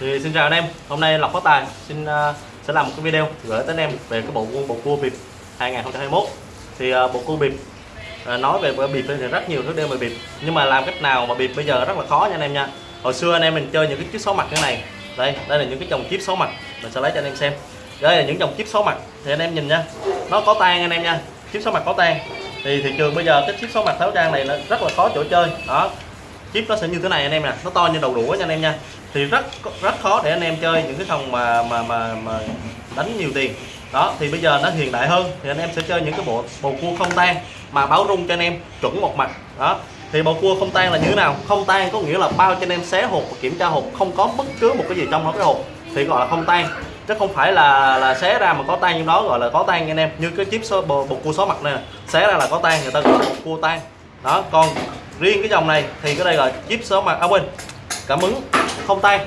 thì xin chào anh em hôm nay lộc phát tài xin uh, sẽ làm một cái video gửi tới anh em về cái bộ bộ cua bịp 2021 thì uh, bộ cua bịp uh, nói về bịp thì rất nhiều thứ đều về bịp nhưng mà làm cách nào mà bịp bây giờ rất là khó nha anh em nha. Hồi xưa anh em mình chơi những cái chiếc số mặt như này đây đây là những cái dòng chip số mặt mình sẽ lấy cho anh em xem. Đây là những dòng chip số mặt thì anh em nhìn nha nó có tan anh em nha chip số mặt có tan thì thị trường bây giờ cái chip số mặt tháo trang này nó rất là khó chỗ chơi đó. Chip nó sẽ như thế này anh em nè nó to như đầu đũa nha anh em nha thì rất rất khó để anh em chơi những cái phòng mà mà mà mà đánh nhiều tiền. Đó thì bây giờ nó hiện đại hơn thì anh em sẽ chơi những cái bộ bầu cua không tan mà báo rung cho anh em chuẩn một mặt. Đó thì bầu cua không tan là như thế nào? Không tan có nghĩa là bao cho anh em xé hộp và kiểm tra hộp không có bất cứ một cái gì trong đó cái hộp thì gọi là không tan. Chứ không phải là là xé ra mà có tan trong đó gọi là có tan anh em. Như cái chip số bầu, bầu cua số mặt này xé ra là có tan người ta gọi là bầu cua tan. Đó còn riêng cái dòng này thì cái đây là chip số mặt à quên cảm ứng không tan.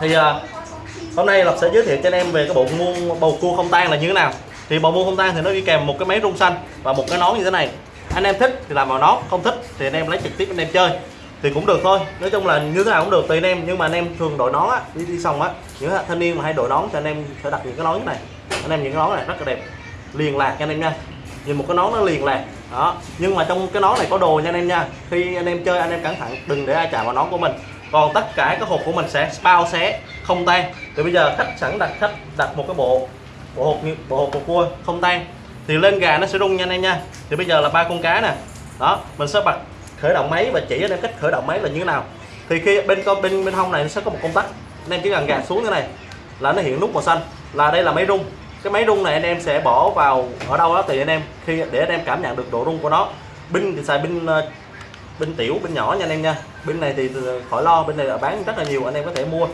Thì uh, hôm nay Lộc sẽ giới thiệu cho anh em về cái bộ muôn bầu cua không tan là như thế nào. Thì bầu muôn không tan thì nó đi kèm một cái máy rung xanh và một cái nón như thế này. Anh em thích thì làm vào nón không thích thì anh em lấy trực tiếp anh em chơi. Thì cũng được thôi. Nói chung là như thế nào cũng được tùy anh em. Nhưng mà anh em thường đội nón á đi đi xong á những thanh niên mà hay đội nón thì anh em sẽ đặt những cái nón như này. Anh em những cái nón này rất là đẹp. Liền lạc cho anh em nha. Nhìn một cái nón nó liền lạc. Đó. Nhưng mà trong cái nón này có đồ nha anh em nha. Khi anh em chơi anh em cẩn thận đừng để ai chạm vào nón của mình còn tất cả các hộp của mình sẽ bao xé không tan. Thì bây giờ khách sẵn đặt khách đặt một cái bộ bộ hộp như, bộ hộp của cua không tan. Thì lên gà nó sẽ rung nha anh em nha. Thì bây giờ là ba con cá nè. Đó, mình sẽ bật khởi động máy và chỉ anh em cách khởi động máy là như thế nào. Thì khi bên con, bên bên hông này nó sẽ có một công tắc. Anh em chỉ cần gạt xuống thế này là nó hiện nút màu xanh. Là đây là máy rung. Cái máy rung này anh em sẽ bỏ vào, ở đâu đó thì anh em. Khi, để anh em cảm nhận được độ rung của nó. Pin thì xài pin ờ, bên tiểu, bên nhỏ nha anh em nha. Bên này thì khỏi lo, bên này là bán rất là nhiều, anh em có thể mua.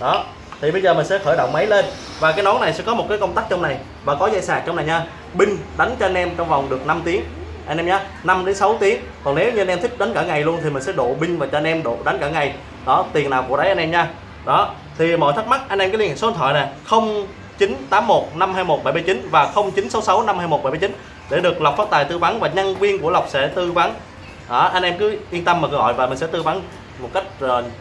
Đó. Thì bây giờ mình sẽ khởi động máy lên. Và cái nón này sẽ có một cái công tắc trong này và có dây sạc trong này nha. Pin đánh cho anh em trong vòng được 5 tiếng. Anh em nhé 5 đến 6 tiếng. Còn nếu như anh em thích đánh cả ngày luôn thì mình sẽ độ pin và cho anh em độ đánh cả ngày. Đó, tiền nào của đấy anh em nha. Đó. Thì mọi thắc mắc, anh em cứ liên hệ số điện thoại nè 0981 521 779 và 0966 521 779 để được Lộc phát tài tư vấn và nhân viên của Lộc sẽ tư vấn đó, anh em cứ yên tâm mà gọi và mình sẽ tư vấn một cách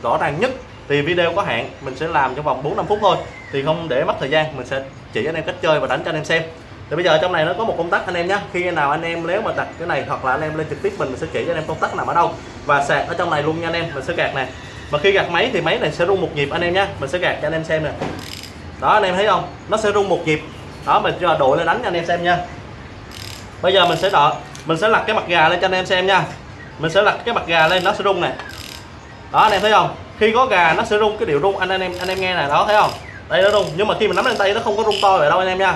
rõ ràng nhất thì video có hạn mình sẽ làm trong vòng 4 5 phút thôi thì không để mất thời gian mình sẽ chỉ anh em cách chơi và đánh cho anh em xem thì bây giờ trong này nó có một công tắc anh em nhé khi nào anh em nếu mà đặt cái này hoặc là anh em lên trực tiếp mình, mình sẽ chỉ cho anh em công tắc nằm ở đâu và sạc ở trong này luôn nha anh em mình sẽ gạt nè mà khi gạt máy thì máy này sẽ rung một nhịp anh em nhé mình sẽ gạt cho anh em xem nè đó anh em thấy không nó sẽ rung một nhịp đó mình cho đội lên đánh cho anh em xem nha bây giờ mình sẽ đợi mình sẽ lật cái mặt gà lên cho anh em xem nha mình sẽ lật cái mặt gà lên, nó sẽ rung nè. Đó, anh em thấy không? Khi có gà, nó sẽ rung cái điệu rung. Anh anh em anh em nghe này đó, thấy không? Đây, nó rung. Nhưng mà khi mình nắm lên tay, nó không có rung to vậy đâu, anh em nha.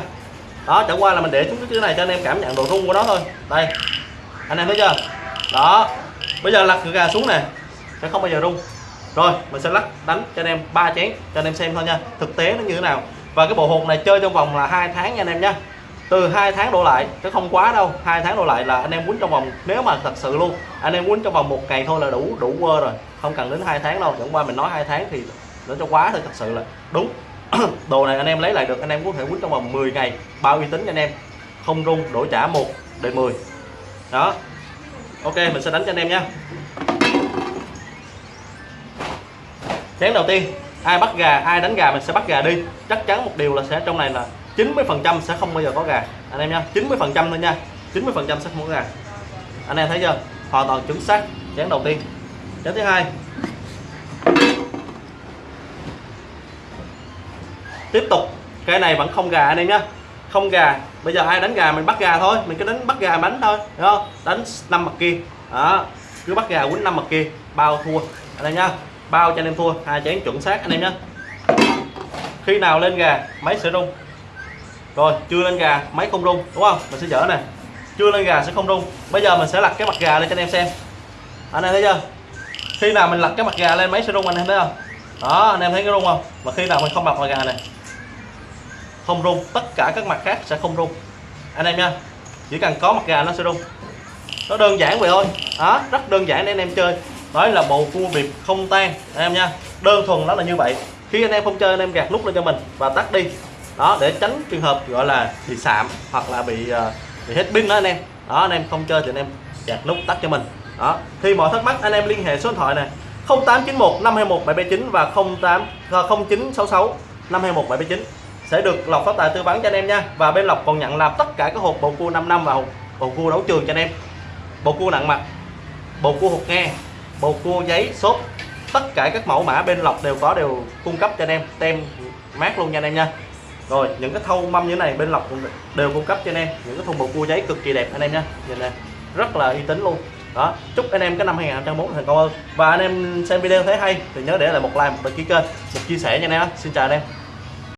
Đó, chẳng qua là mình để xuống cái này cho anh em cảm nhận độ rung của nó thôi. Đây. Anh em thấy chưa? Đó. Bây giờ lật gà xuống nè. Sẽ không bao giờ rung. Rồi, mình sẽ lắc đánh cho anh em ba chén, cho anh em xem thôi nha. Thực tế nó như thế nào? Và cái bộ hột này chơi trong vòng là hai tháng nha anh em nha từ hai tháng đổ lại, chứ không quá đâu. Hai tháng đổ lại là anh em quýnh trong vòng, nếu mà thật sự luôn, anh em quýnh trong vòng một ngày thôi là đủ đủ quơ rồi. Không cần đến hai tháng đâu. Chẳng qua mình nói hai tháng thì nó cho quá thôi, thật sự là. Đúng. Đồ này anh em lấy lại được, anh em có thể quýnh trong vòng 10 ngày, bao uy tín anh em. Không rung đổi trả một đời 10 đó. Ok, mình sẽ đánh cho anh em nha. Chén đầu tiên, ai bắt gà, ai đánh gà mình sẽ bắt gà đi. Chắc chắn một điều là sẽ trong này là 90 phần trăm sẽ không bao giờ có gà. Anh em nha 90 phần trăm thôi nha. 90 phần trăm sẽ không có gà. Anh em thấy chưa? Hoàn toàn chính xác. Chén đầu tiên. Chén thứ hai. Tiếp tục. Cái này vẫn không gà anh em nhé không gà. Bây giờ ai đánh gà mình bắt gà thôi. Mình cứ đánh bắt gà đánh thôi. Đúng không? Đánh năm mặt kia. Đó. Cứ bắt gà quýnh năm mặt kia. Bao thua. Anh em nhá. Bao cho anh em thua. Hai chén chuẩn xác anh em nhé khi nào lên gà máy sẽ rung rồi, chưa lên gà, máy không rung, đúng không? Mình sẽ dở nè. Chưa lên gà sẽ không rung. Bây giờ mình sẽ lật cái mặt gà lên cho anh em xem. Anh em thấy chưa? Khi nào mình lật cái mặt gà lên, máy sẽ rung anh em thấy không? Đó, anh em thấy cái rung không? Mà khi nào mình không lật mặt gà này không rung, tất cả các mặt khác sẽ không rung. Anh em nha, chỉ cần có mặt gà nó sẽ rung. Nó đơn giản vậy thôi. Đó, rất đơn giản để anh em chơi. Nói là bộ cua bịp không tan. Anh em nha, đơn thuần nó là như vậy. Khi anh em không chơi, anh em gạt nút lên cho mình và tắt đi đó để tránh trường hợp gọi là bị sạm hoặc là bị uh, bị hết pin đó anh em. Đó anh em không chơi thì anh em gạt nút tắt cho mình. Đó thì mọi thắc mắc anh em liên hệ số điện thoại này 0891 521 779 và 08 0966 521 779 sẽ được lọc phát tài tư vấn cho anh em nha. Và bên lọc còn nhận làm tất cả các hộp bầu cua 5 năm và hộp bầu cua đấu trường cho anh em. Bầu cua nặng mặt bầu cua hột nghe bầu cua giấy xốp tất cả các mẫu mã bên lọc đều có đều cung cấp cho anh em tem mát luôn nha anh em nha rồi, những cái thau mâm như thế này bên lọc cũng đều cung cấp cho anh em. Những cái thùng bầu cua giấy cực kỳ đẹp anh em nha nhìn này, rất là uy tín luôn. Đó, chúc anh em cái năm 2021 thành công hơn. Và anh em xem video thấy hay thì nhớ để lại một like, một đăng ký kênh, một chia sẻ nha anh em. Xin chào anh em.